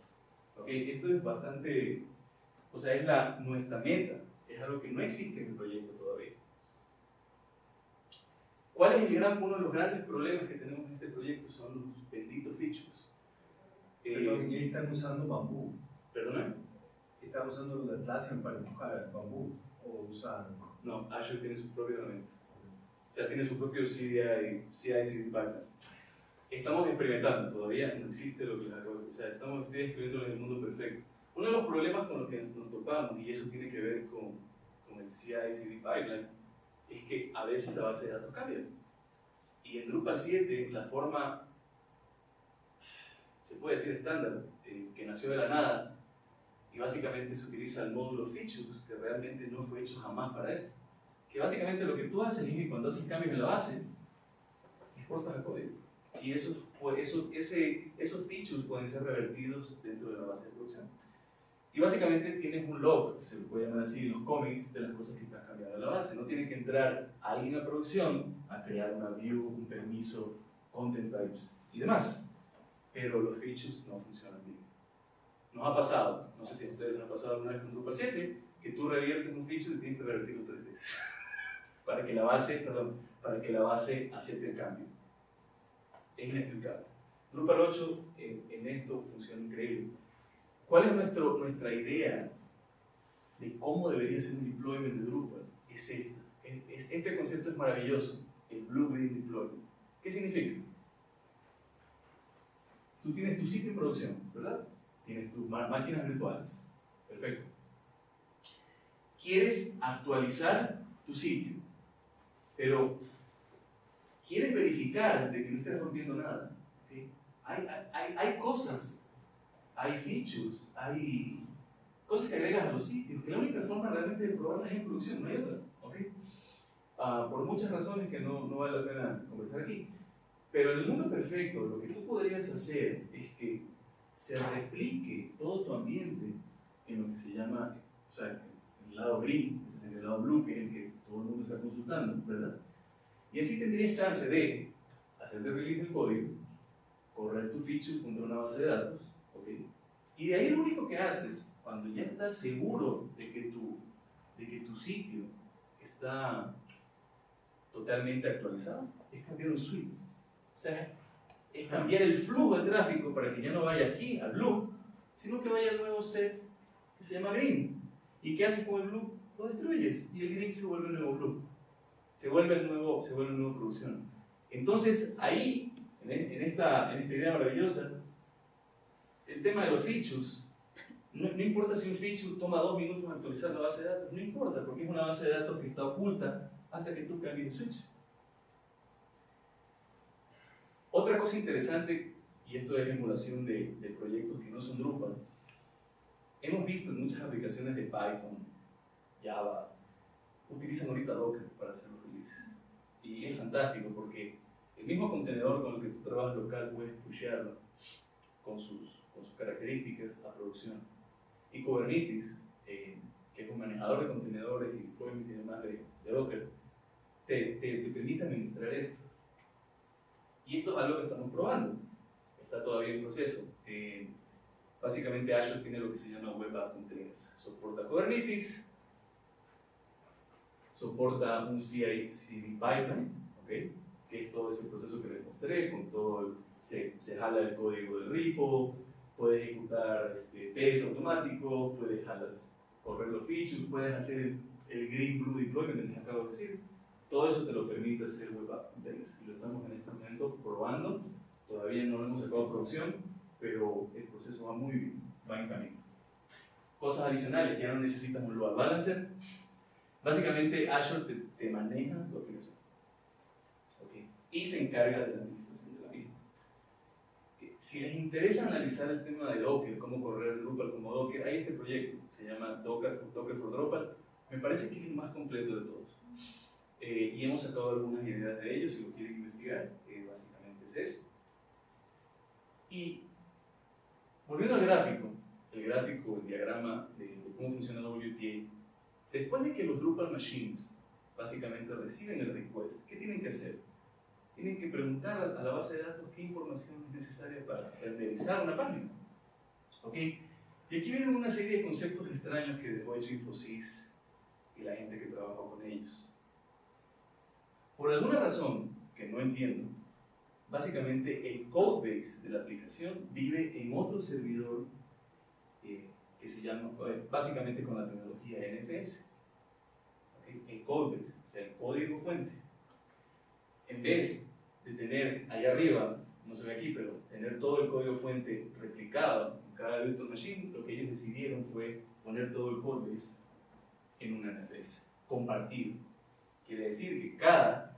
¿Okay? Esto es bastante, o sea, es la, nuestra meta, es algo que no existe en el proyecto todavía. ¿Cuál es el gran, uno de los grandes problemas que tenemos en este proyecto? Son los benditos features. Perdón, y ahí están usando bambú. ¿Perdona? ¿Están usando los Atlassian para empujar bambú? ¿O usan...? No, Azure tiene sus propias herramientas. O sea, tiene su propio CI, CI pipeline. Estamos experimentando, todavía no existe lo que les acabo de O sea, estamos escribiendo en el mundo perfecto. Uno de los problemas con los que nos topamos, y eso tiene que ver con, con el CI/CD pipeline, es que a veces la base de datos cambia. Y en Drupal 7, la forma, se puede decir estándar, eh, que nació de la nada, y básicamente se utiliza el módulo features, que realmente no fue hecho jamás para esto. Que básicamente lo que tú haces es que cuando haces cambios en la base, exportas el código. Y eso, eso, ese, esos features pueden ser revertidos dentro de la base de producción. Y básicamente tienes un log, se le puede llamar así, los commits de las cosas que estás cambiando en la base. No tiene que entrar alguien a producción a crear una view, un permiso, content types y demás. Pero los features no funcionan bien. Nos ha pasado, no sé si a ustedes les ha pasado alguna vez con Drupal 7, que tú reviertes un feature y tienes que revertirlo tres veces. para que la base, perdón, para que la base acepte el cambio. Es inexplicable. Drupal 8 en, en esto funciona increíble. ¿Cuál es nuestro, nuestra idea de cómo debería ser un deployment de Drupal? Es esta. Es, este concepto es maravilloso, el Blue-Green Deployment. ¿Qué significa? Tú tienes tu sitio en producción, ¿verdad? Tienes tus máquinas virtuales. Perfecto. Quieres actualizar tu sitio, pero quieres verificar de que no estés rompiendo nada. ¿okay? Hay, hay, hay cosas hay features, hay cosas que agregas a los sitios, que la única forma realmente de probarlas es en producción, no hay otra. ¿okay? Uh, por muchas razones que no, no vale la pena conversar aquí. Pero en el mundo perfecto, lo que tú podrías hacer es que se replique todo tu ambiente en lo que se llama, o sea, en el lado green, es el lado blue, que es el que todo el mundo está consultando, ¿verdad? Y así tendrías chance de hacer de release del código, correr tu feature contra una base de datos, Y de ahí lo único que haces, cuando ya estás seguro de que tu, de que tu sitio está totalmente actualizado, es cambiar un suite. O sea, es cambiar el flujo de tráfico para que ya no vaya aquí al blue, sino que vaya al nuevo set que se llama green. ¿Y qué haces con el blue? Lo destruyes y el green se vuelve el nuevo blue. Se vuelve el nuevo, se vuelve producción. Entonces, ahí, en, esta, en esta idea maravillosa, el tema de los features, no, no, importa si un feature toma dos minutos actualizar la base de datos, no importa, porque es una base de datos que está oculta hasta que tú cambies el switch. Otra cosa interesante, y esto es emulación de, de proyectos que no son Drupal, hemos visto en muchas aplicaciones de Python, Java, utilizan ahorita Docker para hacer los releases. Y es fantástico porque el mismo contenedor con el que tú trabajas local puedes pushearlo con sus, con sus características a producción. Y Kubernetes, eh, que es un manejador de contenedores y deployments y demás de, de Docker, te, te, te permite administrar esto. Y esto es algo que estamos probando. Está todavía en proceso. Eh, básicamente Azure tiene lo que se llama Web App Containers. Soporta Kubernetes, soporta un CI/CD pipeline, ¿okay? que es todo ese proceso que les mostré, con todo el, se, se jala el código del repo, puede ejecutar este, test automático, puedes jalar, correr los features, puedes hacer el, green blue deployment que les acabo de decir. Todo eso te lo permite hacer Web App Containers. Y lo estamos en este momento probando. Todavía no lo hemos sacado a producción, pero el proceso va muy bien, va en camino. Cosas adicionales, ya no necesitas un load balancer. Básicamente Azure te, te maneja tu aplicación. ¿okay? Y se encarga de la administración de la misma. Eh, Si les interesa analizar el tema de Docker, cómo correr Drupal como Docker, hay este proyecto, se llama Docker, Docker for Drupal. Me parece que es el más completo de todos. Eh, y hemos sacado algunas ideas de ellos, si lo quieren investigar, eh, básicamente es eso. Y volviendo al gráfico, el gráfico, el diagrama de, de cómo funciona WTA, después de que los Drupal machines básicamente reciben el request, ¿qué tienen que hacer? Tienen que preguntar a, la base de datos qué información es necesaria para renderizar una página. ¿Ok? Y aquí vienen una serie de conceptos extraños que dejó hecho Infosys y la gente que trabajó con ellos. Por alguna razón que no entiendo, básicamente el codebase de la aplicación vive en otro servidor eh, que se llama, eh, básicamente con la tecnología NFS. ¿ok? El codebase, o sea, el código fuente. En vez de tener allá arriba, no se ve aquí, pero tener todo el código fuente replicado en cada virtual machine, lo que ellos decidieron fue poner todo el codebase en una NFS, compartido. Quiere decir que cada,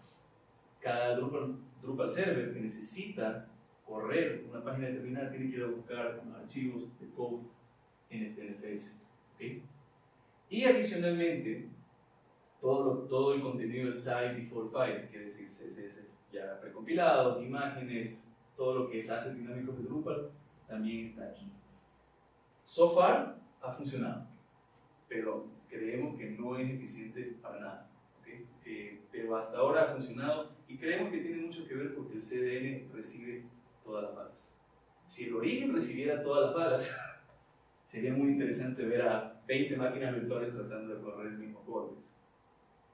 cada Drupal, Drupal server que necesita correr una página determinada tiene que ir a buscar archivos de code en este NFS. ¿ok? Y adicionalmente, todo, todo el contenido es site default files, quiere decir CSS ya precompilado, imágenes, todo lo que es assets dinámicos de Drupal también está aquí. So far ha funcionado, pero creemos que no es eficiente para nada. ¿ok? Eh, pero hasta ahora ha funcionado y creemos que tiene mucho que ver porque el CDN recibe todas las balas. Si el origen recibiera todas las balas, sería muy interesante ver a 20 máquinas virtuales tratando de correr el mismo código,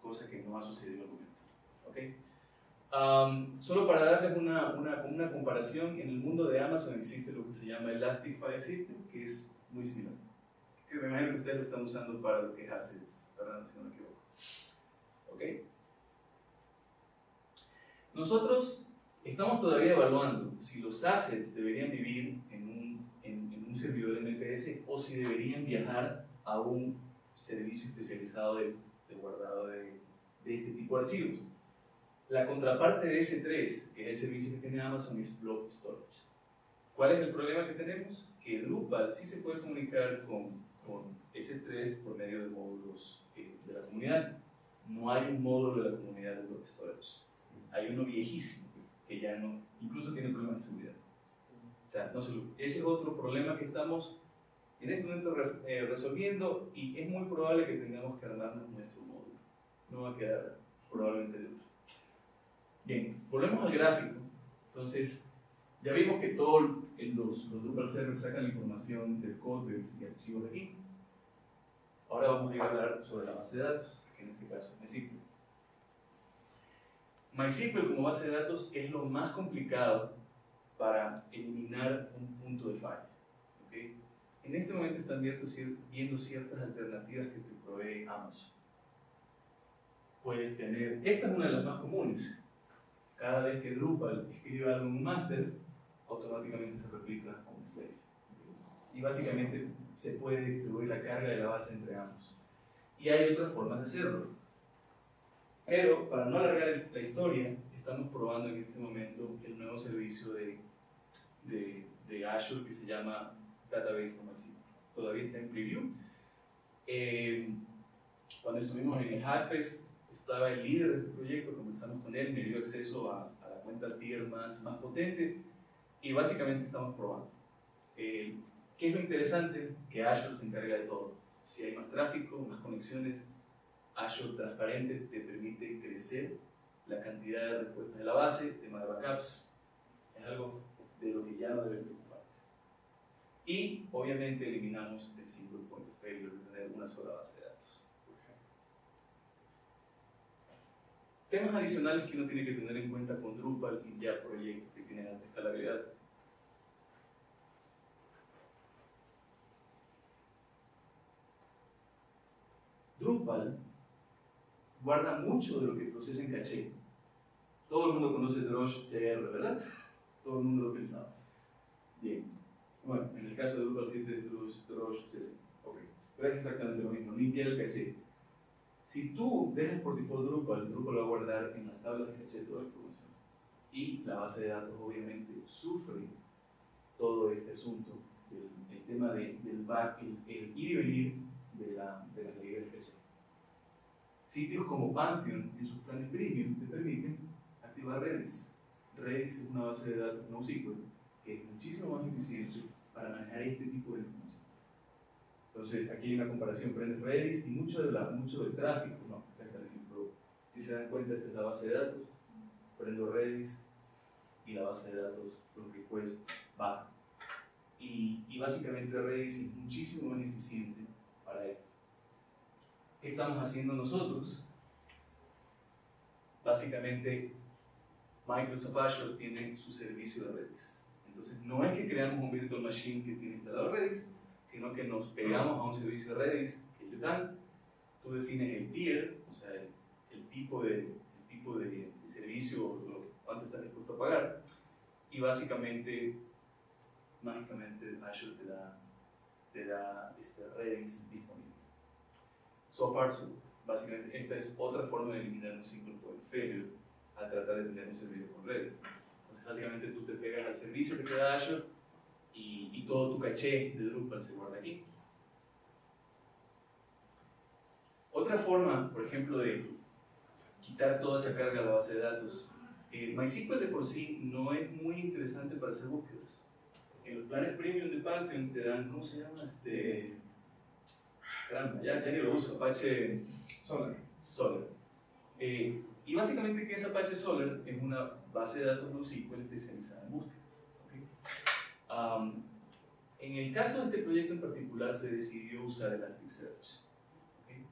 cosa que no ha sucedido al momento. ¿ok? Am, solo para darles una, una, una comparación, en el mundo de Amazon existe lo que se llama Elastic File System, que es muy similar. Que me imagino que ustedes lo están usando para lo que es Assets, perdón si no me equivoco. ¿Ok? Nosotros estamos todavía evaluando si los assets deberían vivir en un, en, en un servidor NFS o si deberían viajar a un servicio especializado de, de guardado de, de este tipo de archivos. La contraparte de S3, que es el servicio que tiene Amazon, es Block Storage. ¿Cuál es el problema que tenemos? Que Drupal sí se puede comunicar con, con S3 por medio de módulos eh, de la comunidad. No hay un módulo de la comunidad de Block Storage. Hay uno viejísimo que ya no, incluso tiene problemas de seguridad. O sea, no se ese es otro problema que estamos en este momento eh, resolviendo y es muy probable que tengamos que armarnos nuestro módulo. No va a quedar probablemente de otro. Bien, volvemos al gráfico. Entonces, ya vimos que todos los, los Drupal servers sacan la información del codebase y archivos de aquí. Ahora vamos a hablar sobre la base de datos, que en este caso es MySQL. MySQL como base de datos es lo más complicado para eliminar un punto de falla. En este momento están viendo, viendo ciertas alternativas que te provee Amazon. Puedes tener, esta es una de las más comunes. Cada vez que Drupal escribe algo en un master, automáticamente se replica un slave. Y básicamente se puede distribuir la carga de la base entre ambos. Y hay otras formas de hacerlo. Pero para no alargar la historia, estamos probando en este momento el nuevo servicio de, de, de Azure que se llama Database MySQL. Todavía está en preview. Eh, cuando estuvimos en el Hackfest, estaba el líder de este proyecto, comenzamos con él, me dio acceso a, a la cuenta tier más, más potente y básicamente estamos probando. Eh, ¿Qué es lo interesante? Que Azure se encarga de todo. Si hay más tráfico, más conexiones, Azure transparente te permite crecer la cantidad de respuestas de la base, tema de backups, es algo de lo que ya no debe. Y obviamente eliminamos el single point of failure de tener una sola base de datos. por ejemplo. Temas adicionales que uno tiene que tener en cuenta con Drupal y ya proyectos que tienen alta escalabilidad. Drupal guarda mucho de lo que procesa en caché. Todo el mundo conoce Drush CR, ¿verdad? Todo el mundo lo pensaba. Bien. Bueno, en el caso de Drupal 7 es Drush, CC. Ok. Pero es exactamente lo mismo, limpiar el caché. Si tú dejas por default Drupal, Drupal va a guardar en las tablas de caché toda la información. Y la base de datos obviamente sufre todo este asunto, el, el tema de, del back, el, el, ir y venir de, la, de las librerías de caché. Sitios como Pantheon en sus planes premium te permiten activar Redis. Redis es una base de datos NoSQL que es muchísimo más eficiente para manejar este tipo de información. Entonces, aquí hay una comparación, prendes Redis y mucho, de la, mucho del tráfico, no. Si se dan cuenta, esta es la base de datos, prendo Redis y la base de datos, los requests bajan. Y, y básicamente Redis es muchísimo más eficiente para esto. ¿Qué estamos haciendo nosotros? Básicamente, Microsoft Azure tiene su servicio de Redis. Entonces, no es que creamos un virtual machine que tiene instalado Redis, sino que nos pegamos a un servicio Redis que ellos dan. Tú defines el tier, o sea, el, el tipo, de, el tipo de, de servicio, lo, cuánto estás dispuesto a pagar. Y básicamente, mágicamente, Azure te da, te da este Redis disponible. So far, so, básicamente, esta es otra forma de eliminar un single point failure al tratar de tener un servidor con Redis. Básicamente, tú te pegas al servicio que te da Azure y, y, todo tu caché de Drupal se guarda aquí. Otra forma, por ejemplo, de quitar toda esa carga a la base de datos. Eh, MySQL de por sí no es muy interesante para hacer búsquedas. En los planes premium de Pantheon te dan, ¿cómo se llama? Este, caramba, ya, ya ni lo uso, Apache Solar. Solar. Eh, y básicamente, ¿qué es Apache Solar? Es una base de datos NoSQL especializada en búsquedas. Um, en el caso de este proyecto en particular se decidió usar Elasticsearch. ¿okay?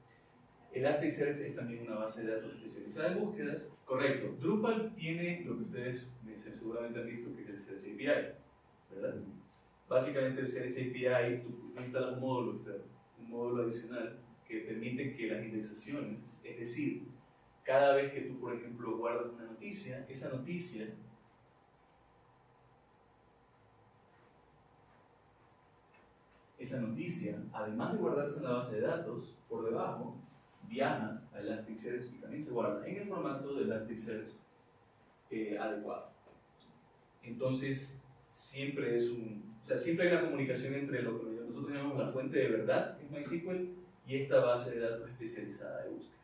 Elasticsearch es también una base de datos especializada en búsquedas. Correcto, Drupal tiene lo que ustedes seguramente han visto que es el Search API, ¿verdad? Básicamente el Search API, tú instalas un módulo externo, un módulo adicional que permite que las indexaciones, es decir, cada vez que tú, por ejemplo, guardas una noticia, esa noticia esa noticia, además de guardarse en la base de datos, por debajo, viaja a Elasticsearch y también se guarda en el formato de Elasticsearch eh, adecuado. Entonces, siempre es un, o sea, siempre hay una comunicación entre lo que nosotros llamamos la fuente de verdad, que es MySQL, y esta base de datos especializada de búsquedas.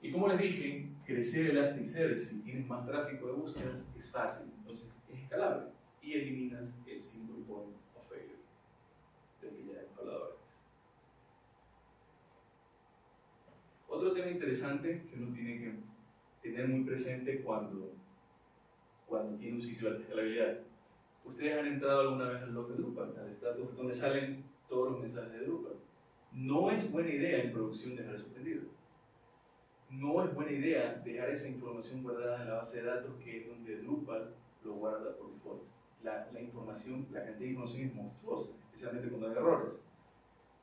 Y como les dije, crecer Elasticsearch, si tienes más tráfico de búsquedas, es fácil, entonces es escalable y eliminas el single point of failure de que ya hemos hablado antes. Otro tema interesante que uno tiene que tener muy presente cuando, cuando tiene un sitio de alta escalabilidad. Ustedes han entrado alguna vez al log de Drupal, al status donde salen todos los mensajes de Drupal. No es buena idea en producción dejar eso prendido. No es buena idea dejar esa información guardada en la base de datos que es donde Drupal lo guarda por default. La, la información, la cantidad de información es monstruosa, especialmente cuando hay errores.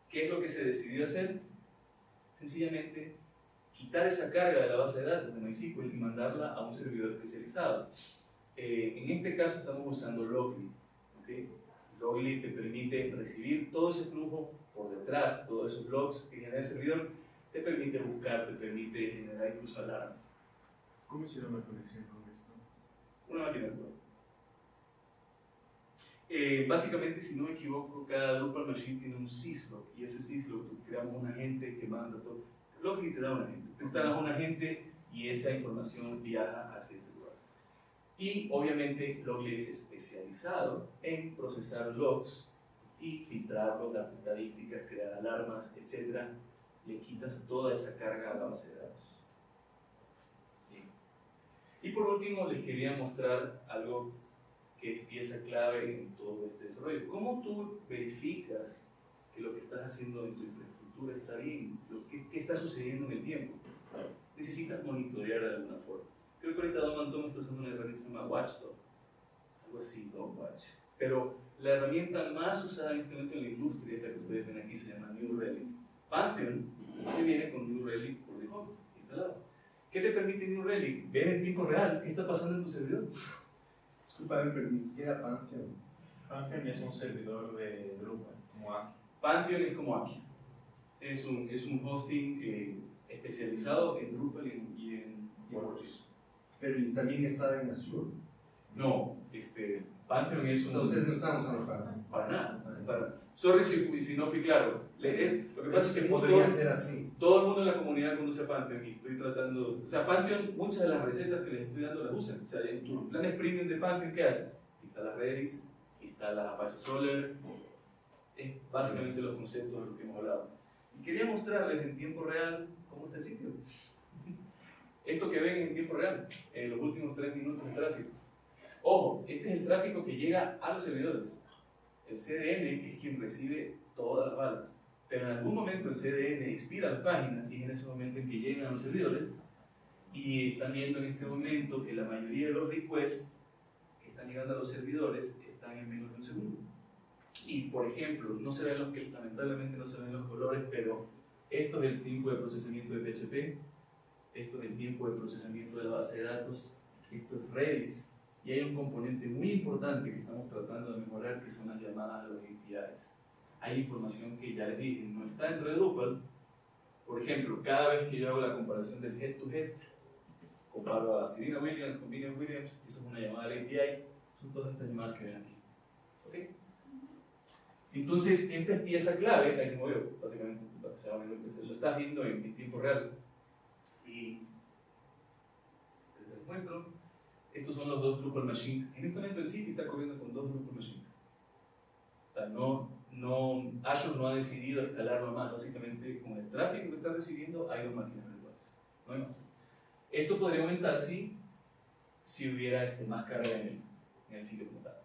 ¿Qué es lo que se decidió hacer? Sencillamente quitar esa carga de la base de datos de MySQL y mandarla a un servidor especializado. Eh, en este caso estamos usando Logly. ¿okay? Logly te permite recibir todo ese flujo por detrás, todos esos logs que genera el servidor, te permite buscar, te permite generar incluso alarmas. ¿Cómo hicieron la conexión con esto? Una máquina virtual. Eh, básicamente, si no me equivoco, cada Drupal machine tiene un syslog y ese syslog creamos un agente que manda todo. Logi te da un agente. Tú instalas un agente y esa información viaja hacia este lugar. Y obviamente Logly es especializado en procesar logs y filtrarlos, dar estadísticas, crear alarmas, etc. Le quitas toda esa carga a la base de datos. Y por último les quería mostrar algo que es pieza clave en todo este desarrollo. ¿Cómo tú verificas que lo que estás haciendo en tu infraestructura está bien? Lo ¿Qué está sucediendo en el tiempo? Necesitas monitorear de alguna forma. Creo que ahorita Don Antón está usando una herramienta que se llama Watchdog, algo así, Don Watch. Pero la herramienta más usada en este momento en la industria, esta que ustedes ven aquí, se llama New Relic. Pantheon, que viene con New Relic por default, instalado. ¿Qué te permite New Relic? Ver en tiempo real qué está pasando en tu servidor. Disculpa, me perdí. ¿Qué era Pantheon? Pantheon es un servidor de Drupal, como Aki. Pantheon es como aquí. Es un, es un hosting eh, especializado en Drupal y en, y en WordPress. Pero también está en Azure. No, este, Pantheon es un... Entonces no estamos Pantheon. Para nada. Para, sorry si, si no fui claro. Le- lo que pasa es que podría todo, ser así. todo el mundo en la comunidad conoce Pantheon y estoy tratando... O sea, Pantheon, muchas de las recetas que les estoy dando las usan. O sea, en tus planes premium de Pantheon, ¿qué haces? Instalas Redis, instalas Apache Solar. Es básicamente los conceptos de los que hemos hablado. Y quería mostrarles en tiempo real cómo está el sitio. Esto que ven en tiempo real, en los últimos tres minutos de tráfico. Ojo, este es el tráfico que llega a los servidores. El CDN es quien recibe todas las balas. Pero en algún momento el CDN expira las páginas y es en ese momento en que llegan a los servidores y están viendo en este momento que la mayoría de los requests que están llegando a los servidores están en menos de un segundo. Y por ejemplo, no se ven los que lamentablemente no se ven los colores, pero esto es el tiempo de procesamiento de PHP, esto es el tiempo de procesamiento de la base de datos, esto es Redis, y hay un componente muy importante que estamos tratando de mejorar que son las llamadas a los APIs. Hay información que ya les dije, no está dentro de Drupal. Por ejemplo, cada vez que yo hago la comparación del head to head, comparo a Serena Williams con Vivian Williams, eso es una llamada a la API, son todas estas llamadas que ven aquí. ¿Ok? Entonces, esta es pieza clave, ahí se movió, básicamente, lo estás viendo en, en tiempo real. Y les muestro, estos son los dos Drupal Machines. En este momento el sitio está corriendo con dos Drupal Machines. O sea, no, no, Azure no ha decidido escalarlo más, básicamente con el tráfico que está recibiendo hay dos máquinas virtuales, no hay más. Esto podría aumentar si, si hubiera este, más carga en el, en el sitio como tal.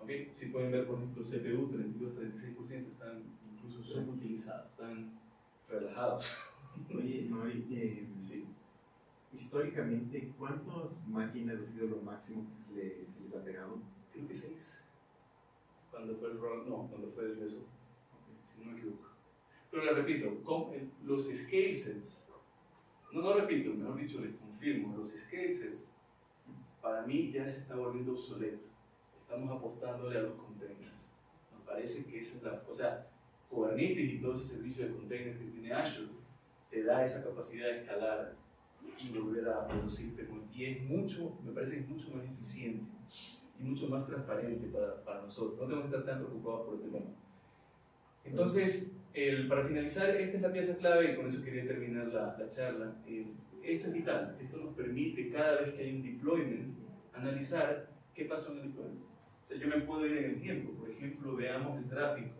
¿Ok? Si pueden ver, por ejemplo, CPU, 32-36% están incluso subutilizados, están relajados. Oye, no, eh, Sí. Históricamente, ¿cuántas máquinas ha sido lo máximo que se, le- se les ha pegado? Creo que 6. Cuando fue el roll, no, cuando fue el beso, si no me equivoco. Pero les repito, con el- los scale sets, no, no repito, mejor dicho, les confirmo, los scale sets para mí ya se está volviendo obsoleto. Estamos apostándole a los containers. Nos parece que esa es la, o sea, Kubernetes y todo ese servicio de containers que tiene Azure te da esa capacidad de escalar y volver a producir, pero y es mucho, me parece que es mucho más eficiente y mucho más transparente para, para nosotros. No tenemos que estar tan preocupados por este tema. Entonces, el- para finalizar, esta es la pieza clave y con eso quería terminar la, la charla. Eh, esto es vital, esto nos permite cada vez que hay un deployment analizar qué pasó en el deployment. O sea, yo me puedo ir en el tiempo, por ejemplo, veamos el tráfico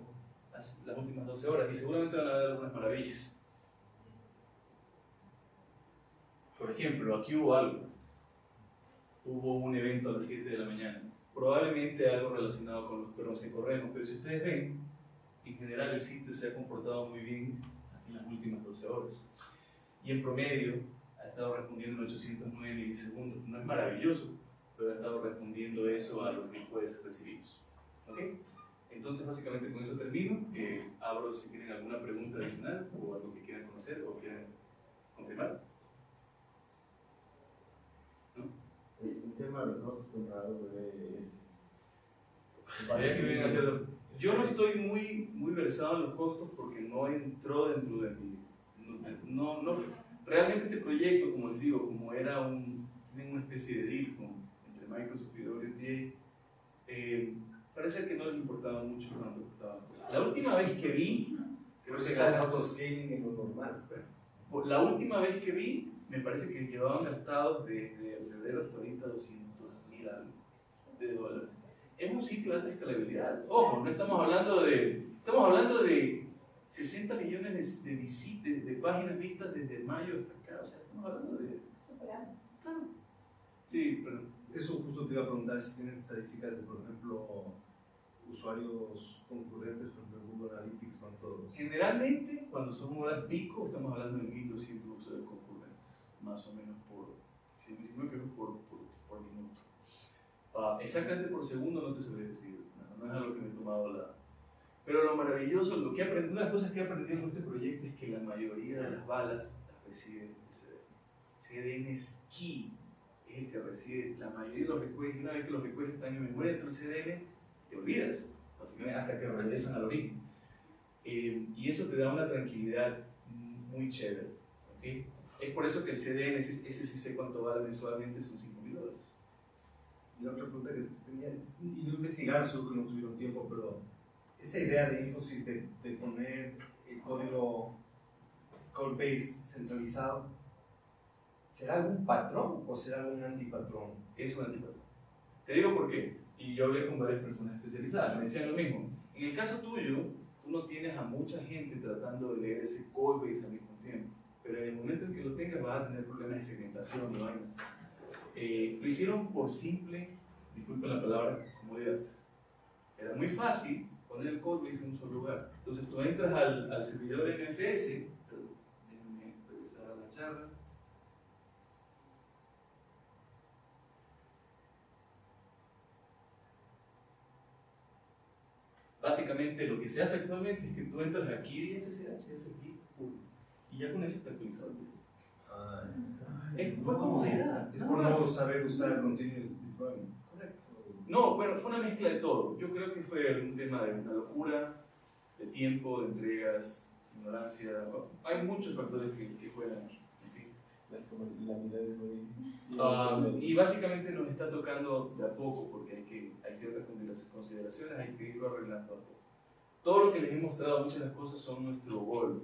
las, las últimas 12 horas y seguramente van a ver algunas maravillas. Por ejemplo, aquí hubo algo. Hubo un evento a las 7 de la mañana. Probablemente algo relacionado con los perros que corremos, pero si ustedes ven, en general el sitio se ha comportado muy bien en las últimas 12 horas. Y en promedio ha estado respondiendo en 809 milisegundos. No es maravilloso, pero ha estado respondiendo eso a los requests recibidos. ¿Ok? Entonces, básicamente con eso termino. Eh, abro si tienen alguna pregunta adicional o algo que quieran conocer o quieran confirmar. El tema de es. Que Yo no estoy muy, muy versado en los costos porque no entró dentro de mi... No, no, no- realmente este proyecto, como les digo, como era un... Tienen una especie de deal con, entre Microsoft y WTA, eh, parece que no les importaba mucho cuánto costaban cosas. La última vez que vi, creo que que está el autoscaling en lo normal. La última vez que vi, me parece que llevaban gastados desde febrero hasta ahorita 200 mil de dólares. Es un sitio de alta escalabilidad. Ojo, no estamos hablando de, estamos hablando de 60 millones de, de, visit- de, páginas vistas desde mayo hasta acá. O sea, estamos hablando de... Superando. Claro. Sí, pero Eso justo te iba a preguntar si tienes estadísticas de, por ejemplo, usuarios concurrentes, por ejemplo, Google Analytics, cuántos. Generalmente, cuando son horas pico, estamos hablando de 1200 usuarios concurrentes, más o menos por, si si no equivoco, por, por, por minuto. Ah, exactamente por segundo no te sabría decir, no, no es algo que me he tomado la... Pero lo maravilloso, lo que he aprendido, una de las cosas que he aprendido con este proyecto es que la mayoría de las balas las recibe el CDN. CDN es key, es el que recibe la mayoría de los requests, y una vez que los requests están en memoria del CDN, te olvidas, básicamente hasta que regresan al origen. Eh, y eso te da una tranquilidad muy chévere. ¿ok? Es por eso que el CDN, sé cuánto vale mensualmente, son 5 mil dólares. Y la otra pregunta que tenía, y no investigaron, seguro que no tuvieron tiempo, pero esa idea de Infosys de, de poner el código code base centralizado, ¿será algún patrón o será algún antipatrón? Es un antipatrón. Te digo por qué. Y yo hablé con varias personas especializadas, me decían lo mismo. En el caso tuyo, tú no tienes a mucha gente tratando de leer ese code base al mismo tiempo. Pero en el momento en que lo tengas vas a tener problemas de segmentación y vainas. Eh, lo hicieron por simple, disculpen la palabra, comodidad. Era muy fácil poner el code base en un solo lugar. Entonces tú entras al, al servidor NFS, perdón, déjenme regresar a la charla. Básicamente lo que se hace actualmente es que tú entras aquí y SSH, haces git, pum, y ya con eso está actualizado el proyecto. Eh, fue comodidad. Es por no más. saber usar continuous deployment. Correcto. No, bueno, fue una mezcla de todo. Yo creo que fue un tema de una locura, de tiempo, de entregas, ignorancia. Hay muchos factores que, que juegan aquí. Ah, y básicamente nos está tocando de a poco, porque hay, que, hay ciertas considera- consideraciones, hay que irlo arreglando a poco. Todo lo que les he mostrado, muchas de las cosas son nuestro gol.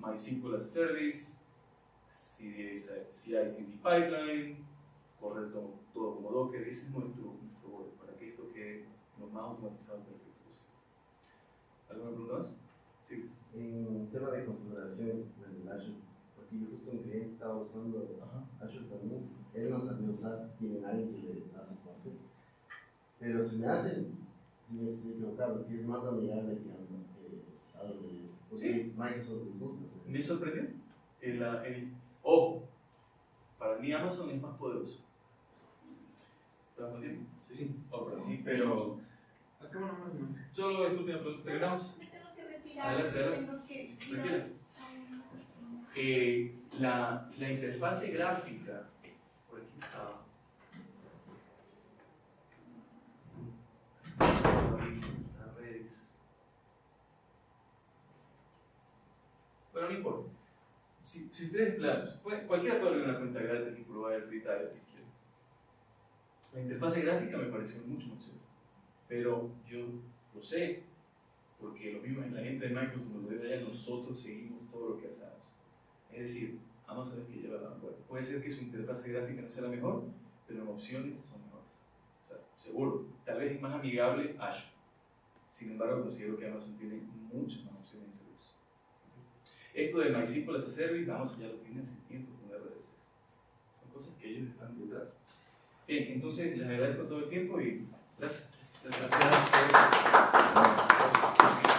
MySQL as a Service, CI/CD Pipeline, correr todo, todo como Docker, ese es nuestro, nuestro gol, para que esto quede lo más automatizado perfecto posible. ¿Alguna pregunta más? Sí. En tema de configuración del Azure, porque yo justo un cliente estaba usando Azure también, él no sabía usar, tiene alguien que le hace parte, pero se me hace, y me estoy equivocado, que es más amigable que que AWS, porque Microsoft. ¿sí? ¿Me sorprendió? El, ah, el, ojo, para mí Amazon es más poderoso. ¿Estamos bien? Sí, sí. Ok, Sí, pero. Nomás, ¿no? Solo esta última pregunta, terminamos. Me tengo que retirar. Adelante, adelante. Tranquila. Eh, la, la interfase gráfica, por aquí está. Las redes. Bueno, no importa. Si, si ustedes, la- puede- cualquiera puede abrir una cuenta gratis y probar el free trial si quiere. La interfase gráfica me pareció mucho más chévere. Pero yo lo sé, porque lo mismo en la gente de Microsoft nos lo debe a nosotros seguimos todo lo que hacemos. Es decir, Amazon es que lleva la vanguardia. Puede ser que su interfase gráfica no sea la mejor, pero en opciones son mejores. O sea, seguro. Tal vez es más amigable Azure. Sin embargo, considero que Amazon tiene muchas más. Esto de MySQL as a vamos, ya lo tienen hace tiempo con RDS. Son cosas que ellos están detrás. Bien, entonces les agradezco todo el tiempo y gracias. Gracias. gracias.